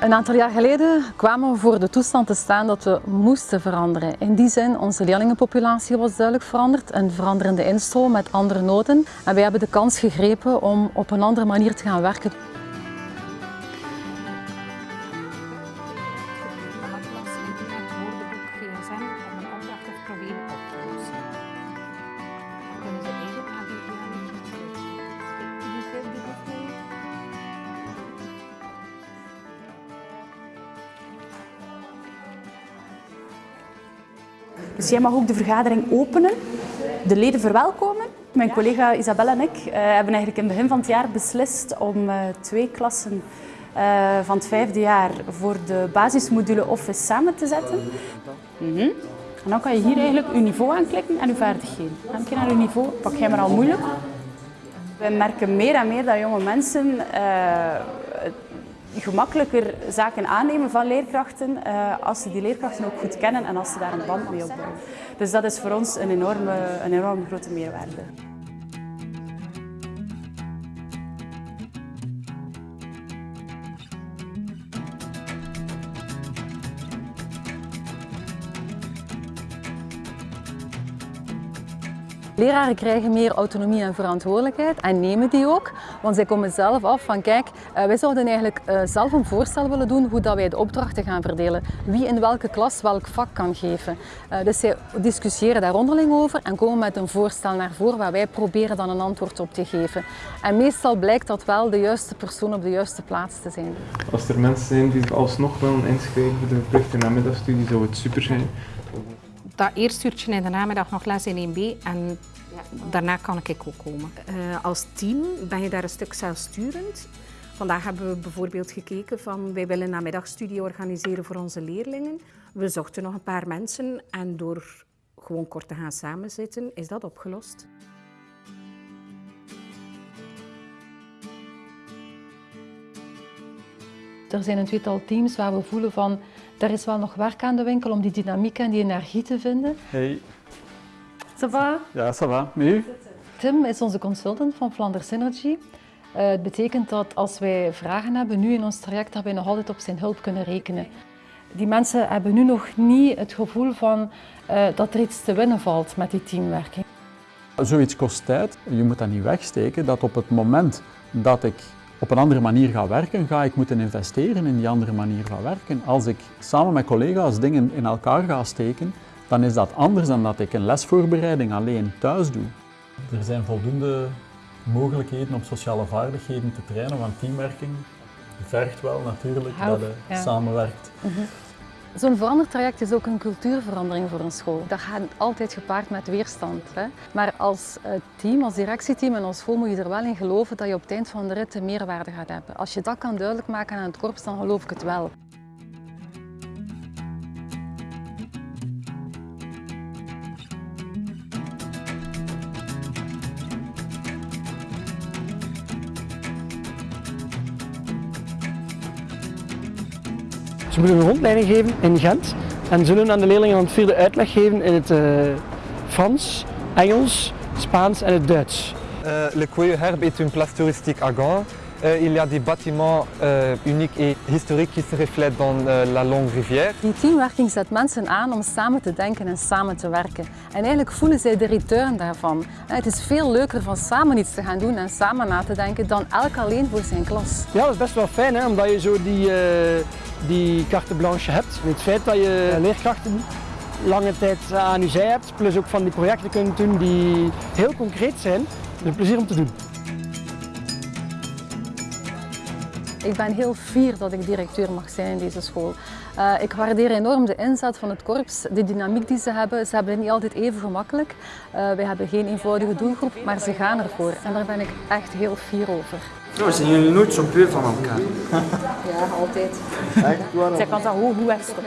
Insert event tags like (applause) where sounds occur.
Een aantal jaar geleden kwamen we voor de toestand te staan dat we moesten veranderen. In die zin, onze leerlingenpopulatie was duidelijk veranderd, een veranderende instroom met andere noten. En wij hebben de kans gegrepen om op een andere manier te gaan werken. Dus jij mag ook de vergadering openen, de leden verwelkomen. Mijn collega Isabelle en ik eh, hebben eigenlijk in het begin van het jaar beslist om eh, twee klassen eh, van het vijfde jaar voor de basismodule Office samen te zetten. Mhm. En dan kan je hier eigenlijk je niveau aanklikken en je vaardigheden. Een keer naar je niveau, pak jij maar al moeilijk. We merken meer en meer dat jonge mensen gemakkelijker zaken aannemen van leerkrachten eh, als ze die leerkrachten ook goed kennen en als ze daar een band mee opbouwen. Dus dat is voor ons een enorme, een enorm grote meerwaarde. Leraren krijgen meer autonomie en verantwoordelijkheid en nemen die ook, want zij komen zelf af van kijk, eh, wij zouden eigenlijk eh, zelf een voorstel willen doen hoe dat wij de opdrachten gaan verdelen. Wie in welke klas welk vak kan geven. Eh, Dus zij discussiëren daar onderling over en komen met een voorstel naar voren waar wij proberen dan een antwoord op te geven. En meestal blijkt dat wel de juiste persoon op de juiste plaats te zijn. Als er mensen zijn die zich alsnog willen inschrijven voor de verplichte namiddagstudie, zou het super zijn. Dat eerste uurtje in de namiddag nog les in 1B en daarna kan ik ook komen. Eh, als team ben je daar een stuk zelfsturend. Vandaag hebben we bijvoorbeeld gekeken van wij willen namiddagstudie organiseren voor onze leerlingen. We zochten nog een paar mensen en door gewoon kort te gaan samenzitten is dat opgelost. Er zijn een tweetal teams waar we voelen van er is wel nog werk aan de winkel om die dynamiek en die energie te vinden. Hey, Ça va? ja, ça va. Met u? Tim is onze consultant van Flanders Synergy. Eh, het betekent dat als wij vragen hebben nu in ons traject, dat wij nog altijd op zijn hulp kunnen rekenen. Die mensen hebben nu nog niet het gevoel van eh, dat er iets te winnen valt met die teamwerking. Zoiets kost tijd. Je moet dat niet wegsteken. Dat op het moment dat ik op een andere manier ga werken, ga ik moeten investeren in die andere manier van werken. Als ik samen met collega's dingen in elkaar ga steken, dan is dat anders dan dat ik een lesvoorbereiding alleen thuis doe. Er zijn voldoende mogelijkheden om sociale vaardigheden te trainen, want teamwerking vergt wel natuurlijk Help, dat je ja. samenwerkt. Zo'n verandertraject is ook een cultuurverandering voor een school. Dat gaat altijd gepaard met weerstand. Hè? Maar als eh, team, als directieteam en als school moet je er wel in geloven dat je op het eind van de rit een meerwaarde gaat hebben. Als je dat kan duidelijk maken aan het korps, dan geloof ik het wel. Ze moeten een rondleiding geven in Gent en zullen aan de leerlingen van het vierde uitleg geven in het eh, Frans, Engels, Spaans en het Duits. Euh, le Coyeux Herbe est une place touristique à Gand. Euh, il y a des bâtiments euh, uniques et historiques qui se reflètent dans euh, la longue rivière. Die teamwerking zet mensen aan om samen te denken en samen te werken. En eigenlijk voelen zij de return daarvan. Het is veel leuker van samen iets te gaan doen en samen na te denken dan elk alleen voor zijn klas. Ja, dat is best wel fijn hè, omdat je zo die, eh, die carte blanche hebt. En het feit dat je leerkrachten lange tijd aan je zij hebt, plus ook van die projecten kunt doen die heel concreet zijn, is een plezier om te doen. Ik ben heel fier dat ik directeur mag zijn in deze school. Eh, ik waardeer enorm de inzet van het korps, de dynamiek die ze hebben. Ze hebben het niet altijd even gemakkelijk. Eh wij hebben geen eenvoudige doelgroep, maar ze gaan ervoor. En daar ben ik echt heel fier over. Nou, zijn jullie nooit zo veel van elkaar? (laughs) Ja, altijd. Zij kan dat hoe, hoe wegstoppen.